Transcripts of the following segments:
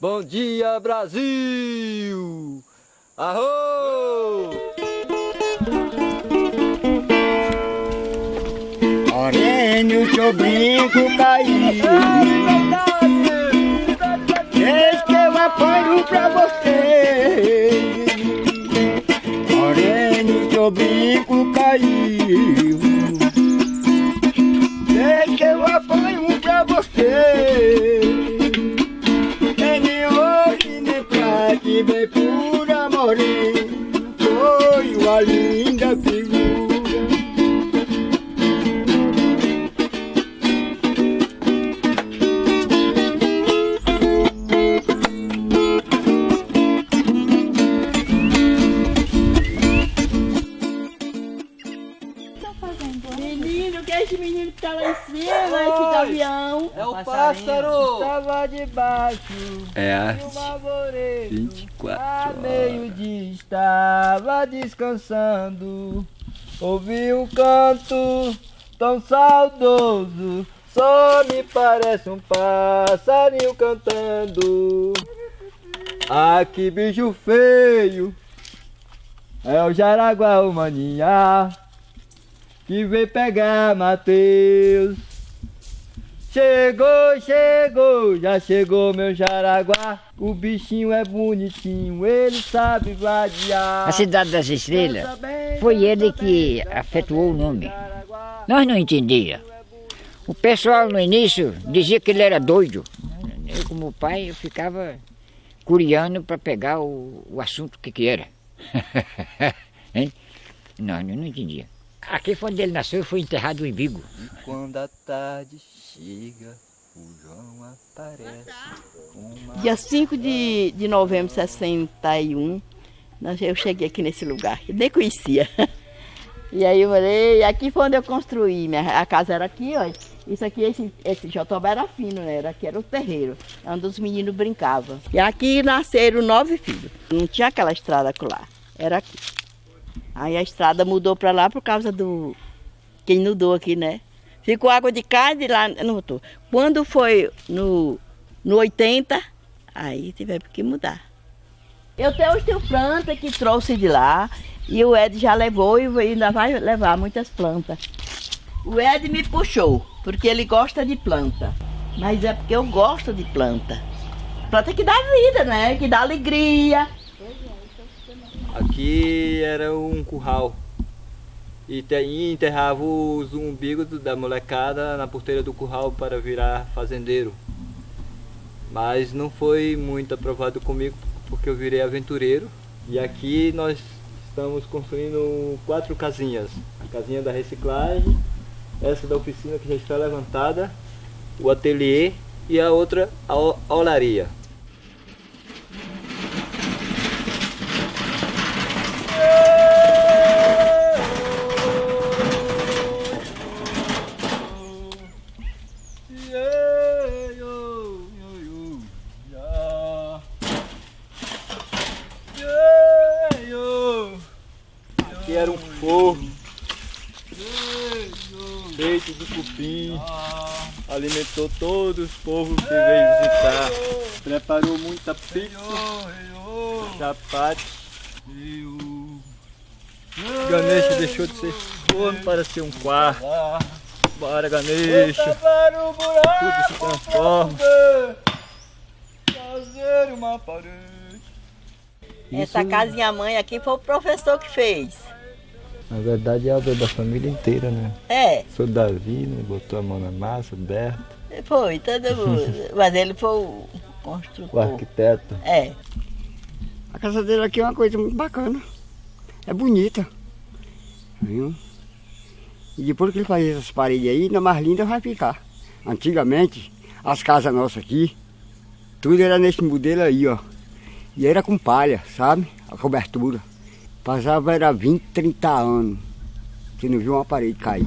Bom dia, Brasil! Arro! Orênio, que eu brinco cair. Desde que eu apanho pra você. Orênio, que eu brinco caiu. Gavião? É o pássaro! Estava debaixo É arvoredo. 24 A horas. meio-dia estava descansando. Ouvi um canto tão saudoso. Só me parece um passarinho cantando. Ah, que bicho feio! É o Jaraguá, o maninha, que veio pegar Mateus. Chegou, chegou, já chegou meu Jaraguá. O bichinho é bonitinho, ele sabe vadiar. A Cidade das Estrelas foi ele que afetuou o nome. Nós não entendia. O pessoal no início dizia que ele era doido. Eu, como pai, eu ficava curiando para pegar o, o assunto que que era. hein? Não, eu não entendia. Aqui foi onde ele nasceu e foi enterrado em Vigo. Quando a tarde chega, o João aparece. Uma... Dia 5 de, de novembro de 61, nós- eu cheguei aqui nesse lugar, eu nem conhecia. E aí eu falei, aqui foi onde eu construí, minha, a casa era aqui, ó. Isso aqui, esse, esse jotobá era fino, né? Era, aqui era o terreiro, é onde os meninos brincavam. E aqui nasceram nove filhos. Não tinha aquela estrada lá, era aqui. Aí a estrada mudou para lá por causa do... Quem inundou aqui, né? Ficou água de cá e de lá não. Quando foi no, no 80, aí tivemos que mudar. Eu até hoje tenho planta que trouxe de lá e o Ed já levou e ainda vai levar muitas plantas. O Ed me puxou, porque ele gosta de planta. Mas é porque eu gosto de planta. Planta que dá vida, né? Que dá alegria. Aqui era um curral. E te- enterrava os umbigos da molecada na porteira do curral para virar fazendeiro. Mas não foi muito aprovado comigo porque eu virei aventureiro. E aqui nós estamos construindo quatro casinhas. A casinha da reciclagem, essa da oficina que já está levantada, o ateliê e a outra a olaria. Aqui era um forno feito de cupim, alimentou todos os povos que veio visitar, preparou muita pizza, chapate. Ganesha deixou de ser forno para ser um quarto. Bora Ganesha, tudo se transforma. Fazer uma parede. Essa casinha mãe aqui foi o professor que fez. Na verdade é obra da família inteira, né? É, Sou Davi, né? Botou a mão na massa, Berto, foi, todo mundo. Mas ele foi o o construtor. arquiteto. É. A casa dele aqui é uma coisa muito bacana. É bonita. Viu? E depois que ele faz essas paredes aí, ainda mais linda vai ficar. Antigamente, as casas nossas aqui, tudo era nesse modelo aí, ó. E era com palha, sabe? A cobertura. Passava era 20, 30 anos. Você não viu uma parede cair.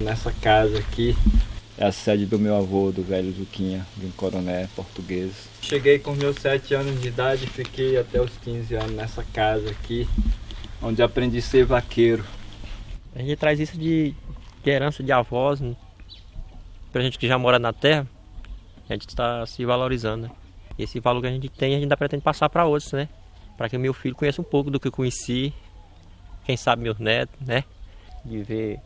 Nessa casa aqui é a sede do meu avô, do velho Zuquinha, de um coroné português. Cheguei com meus 7 anos de idade e fiquei até os 15 anos nessa casa aqui, onde aprendi a ser vaqueiro. A gente traz isso de, de herança de avós, né? pra gente que já mora na terra, a gente está se valorizando. né? E esse valor que a gente tem, a gente ainda pretende passar para outros, né? Para que o meu filho conheça um pouco do que eu conheci, quem sabe meus netos, né? De ver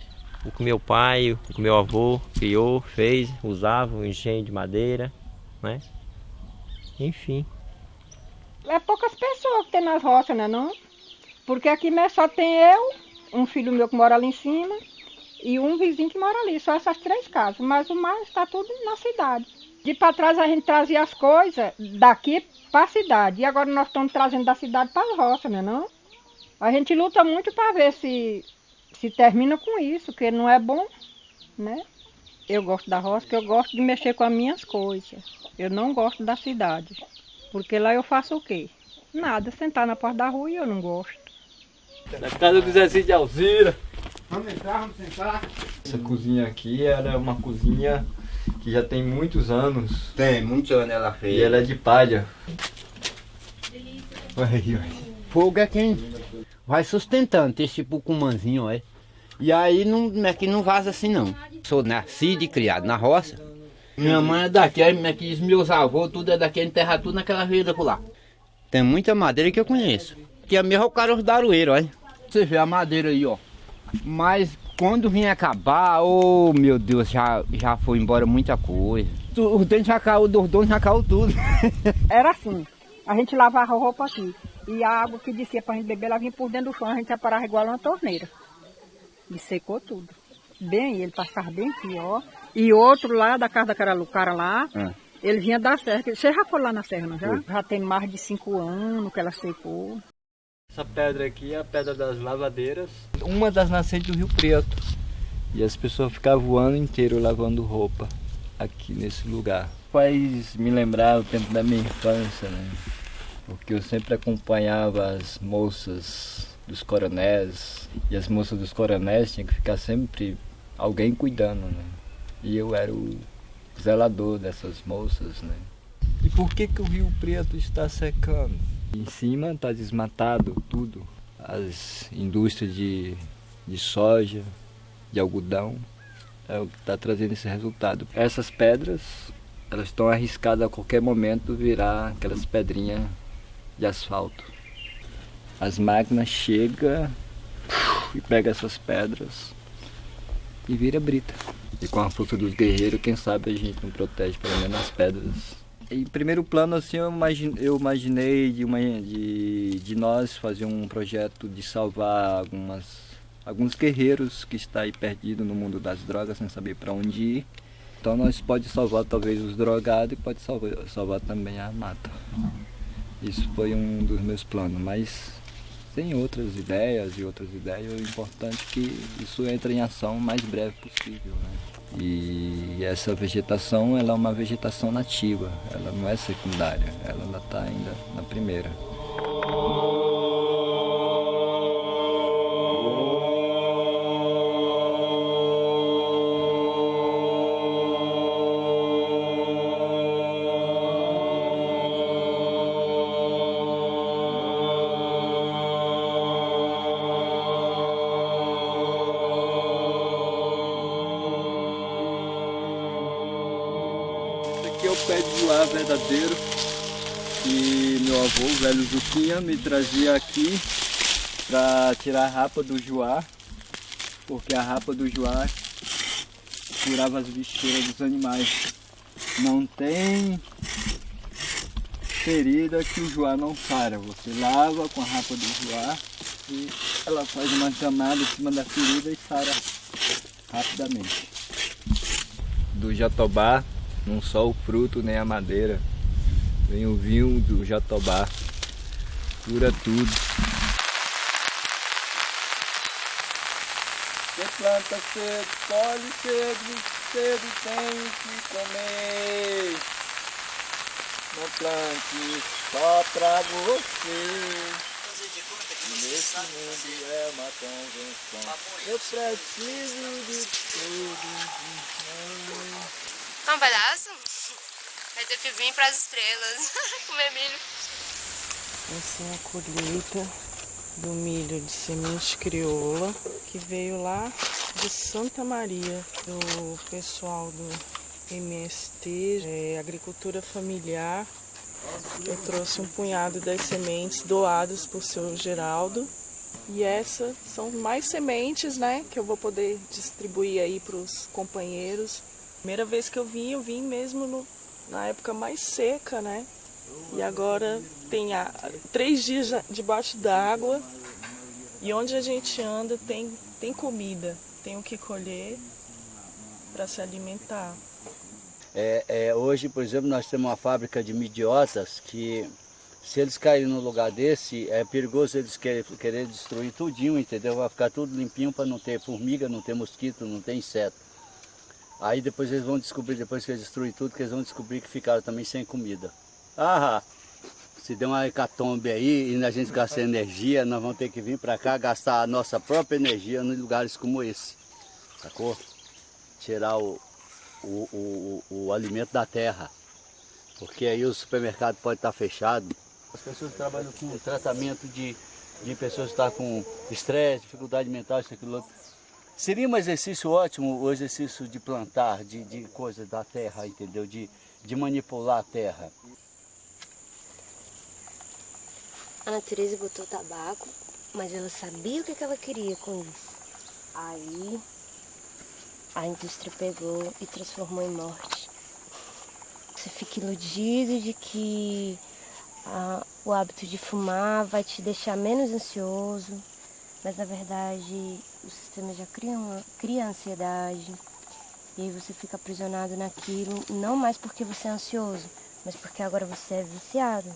o que meu pai, o que meu avô criou, fez, usava, o engenho de madeira, né? Enfim. É poucas pessoas que tem nas roças, né não? Porque aqui mesmo só tem eu, um filho meu que mora ali em cima e um vizinho que mora ali, só essas três casas, mas o mais está tudo na cidade. De para trás a gente trazia as coisas daqui para a cidade. E agora nós estamos trazendo da cidade para as roças, né não? A gente luta muito para ver se, se termina com isso, que não é bom, né? Eu gosto da roça, porque eu gosto de mexer com as minhas coisas. Eu não gosto da cidade. Porque lá eu faço o quê? Nada, sentar na porta da rua e eu não gosto. Na casa do Zezinho de Alzira. Vamos entrar, vamos sentar. Essa cozinha aqui era uma cozinha que já tem muitos anos. Tem, muitos anos ela fez. E ela é de palha. Aí, ó. Fogo é quem vai sustentando esse tipo cumãzinho, ó. E aí não, é que não vaza assim não. Sou nascido e criado na roça. Minha mãe é daqui, aqui, meus avôs, tudo é daqui, enterra tudo naquela vida por lá. Tem muita madeira que eu conheço. Que é mesmo o cara os daroeiros, olha. Você vê a madeira aí, ó. Mas quando vinha acabar, oh meu Deus, já, já foi embora muita coisa. Os dentes já caiu, dos donos já caiu tudo. Era assim, a gente lavava a roupa aqui. E a água que descia para a gente beber, ela vinha por dentro do chão, a gente separava igual uma torneira. E secou tudo. Bem, ele passava bem aqui, ó. E outro lá da casa daquela cara lá, Ah. ele vinha da serra. Você já foi lá na serra, não já? Já tem mais de cinco anos que ela secou. Essa pedra aqui é a pedra das lavadeiras, uma das nascentes do Rio Preto. E as pessoas ficavam voando inteiro lavando roupa aqui nesse lugar. Faz me lembrar o tempo da minha infância, né? Porque eu sempre acompanhava as moças dos coronéis e as moças dos coronéis tinham que ficar sempre alguém cuidando, né? E eu era o zelador dessas moças, né? E por que que o Rio Preto está secando? Em cima está desmatado tudo. As indústrias de, de soja, de algodão, é o que está trazendo esse resultado. Essas pedras, elas estão arriscadas a qualquer momento virar aquelas pedrinhas de asfalto. As máquinas chegam e pegam essas pedras e vira brita. E com a força dos guerreiros, quem sabe a gente não protege pelo menos as pedras. Em primeiro plano assim eu imagine- eu imaginei de, uma, de, de nós fazer um projeto de salvar algumas alguns guerreiros que está aí perdido no mundo das drogas sem saber para onde ir. Então nós pode salvar talvez os drogados e pode salvar, salvar também a mata. Isso foi um dos meus planos mas tem outras ideias e outras ideias o importante é que isso entre em ação o mais breve possível né? E essa vegetação ela é uma vegetação nativa, ela não é secundária, ela está ainda na primeira. Esse aqui é o pé de joá verdadeiro que meu avô, o velho Zuquinha, me trazia aqui para tirar a rapa do joá, porque a rapa do joá curava as bicheiras dos animais. Não tem ferida que o joá não sara. Você lava com a rapa do joá e ela faz uma camada em cima da ferida e sara rapidamente. Do jatobá não só o fruto nem a madeira, vem o vinho do jatobá, cura tudo. Quem planta cedo, colhe cedo, cedo tem que comer. Não plante só pra você. Nesse mundo é uma convenção. Eu preciso de tudo. Um pedaço? Vai ter que vir pras estrelas comer milho. Essa é a colheita do milho de semente crioula que veio lá de Santa Maria, do pessoal do MST, é, Agricultura Familiar, Eu trouxe um punhado das sementes doadas por seu Geraldo. E essas são mais sementes, né, que eu vou poder distribuir aí para os companheiros. Primeira vez que eu vim, eu vim mesmo no, na época mais seca, né? E agora tem a, três dias debaixo d'água e onde a gente anda tem, tem comida, tem o que colher para se alimentar. É, é, hoje, por exemplo, nós temos uma fábrica de midiotas que se eles caírem num lugar desse, é perigoso eles querer, querer destruir tudinho, entendeu? Vai ficar tudo limpinho para não ter formiga, não ter mosquito, não ter inseto. Aí depois eles vão descobrir, depois que eles destruem tudo, que eles vão descobrir que ficaram também sem comida. Ah, se der uma hecatombe aí e a gente sem energia, nós vamos ter que vir para cá gastar a nossa própria energia em lugares como esse. Sacou? Tirar o, o, o, o alimento da terra. Porque aí o supermercado pode estar fechado. As pessoas trabalham com tratamento de, de pessoas que estão com estresse, dificuldade mental, isso, aquilo outro. Seria um exercício ótimo o exercício de plantar, de, de coisas da terra, entendeu? De, de manipular a terra. A natureza botou tabaco, mas ela sabia o que ela queria com isso. Aí a indústria pegou e transformou em morte. Você fica iludido de que ah, o hábito de fumar vai te deixar menos ansioso, mas na verdade o sistema já cria, uma, cria ansiedade. E aí você fica aprisionado naquilo, não mais porque você é ansioso, mas porque agora você é viciado.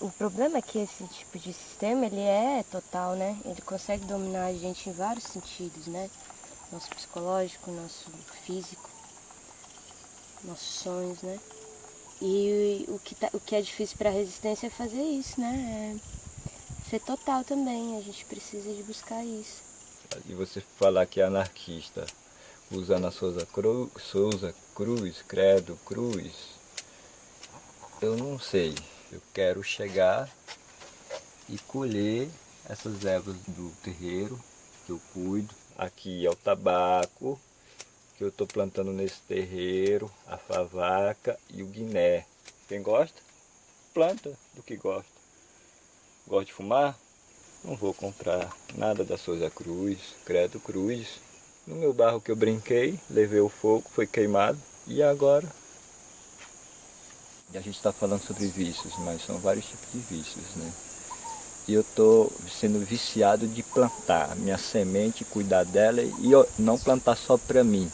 O problema é que esse tipo de sistema, ele é total, né? Ele consegue dominar a gente em vários sentidos, né? Nosso psicológico, nosso físico, nossos sonhos, né? E o que, tá, o que é difícil para a resistência é fazer isso, né? É ser total também, a gente precisa de buscar isso. E você falar que é anarquista, usando a Souza, Souza Cruz, Credo Cruz, eu não sei. Eu quero chegar e colher essas ervas do terreiro que eu cuido. Aqui é o tabaco que eu estou plantando nesse terreiro, a favaca e o guiné. Quem gosta, planta do que gosta. Gosta de fumar? Não vou comprar nada da Souza Cruz, Credo Cruz. No meu barro que eu brinquei, levei o fogo, foi queimado. E agora e a gente está falando sobre vícios, mas são vários tipos de vícios, né? E eu estou sendo viciado de plantar minha semente, cuidar dela e não plantar só para mim.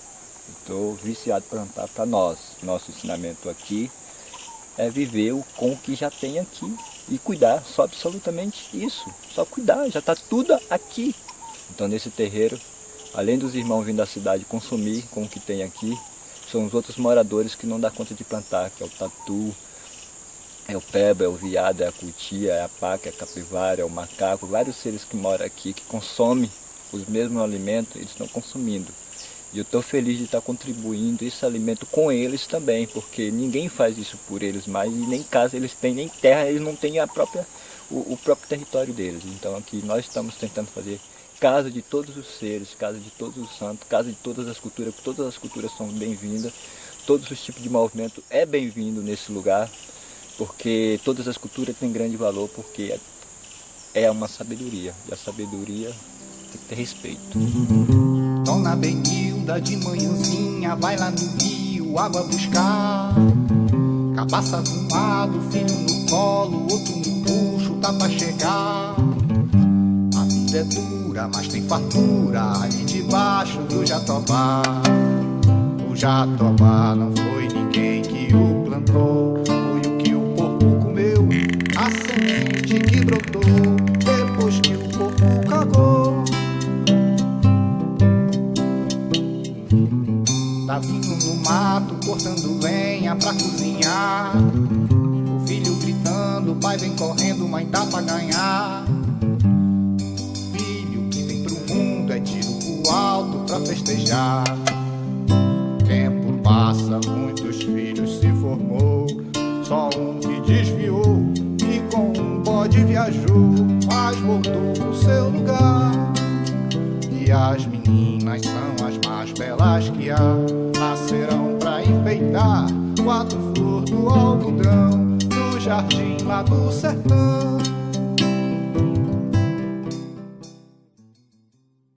Estou viciado em plantar para nós. Nosso ensinamento aqui é viver com o que já tem aqui e cuidar, só absolutamente isso. Só cuidar, já está tudo aqui. Então nesse terreiro, além dos irmãos vindo da cidade consumir com o que tem aqui, são os outros moradores que não dá conta de plantar, que é o tatu, é o peba, é o viado, é a cutia, é a paca, é a capivara, é o macaco, vários seres que moram aqui, que consomem os mesmos alimentos, eles estão consumindo. E eu estou feliz de estar contribuindo esse alimento com eles também, porque ninguém faz isso por eles mais, e nem casa eles têm, nem terra eles não têm a própria, o, o próprio território deles. Então aqui nós estamos tentando fazer casa de todos os seres, casa de todos os santos, casa de todas as culturas, todas as culturas são bem-vindas, todos os tipos de movimento é bem-vindo nesse lugar, porque todas as culturas têm grande valor, porque é uma sabedoria, e a sabedoria tem que ter respeito. Dona De manhãzinha vai lá no rio água buscar. Cabaça um lado, filho no colo, outro no puxo, tá pra chegar. A vida é dura mas tem fartura ali debaixo do jatobá. O jatobá não cortando lenha pra cozinhar. O filho gritando, o pai vem correndo, mãe tá pra ganhar. alto pra festejar. Tempo passa, muitos filhos se formou. Só um que desviou e com um bode viajou, mas voltou pro seu lugar. E as meninas são as mais belas que há, nascerão enfeitar quatro flores do algodão, no jardim lá do sertão.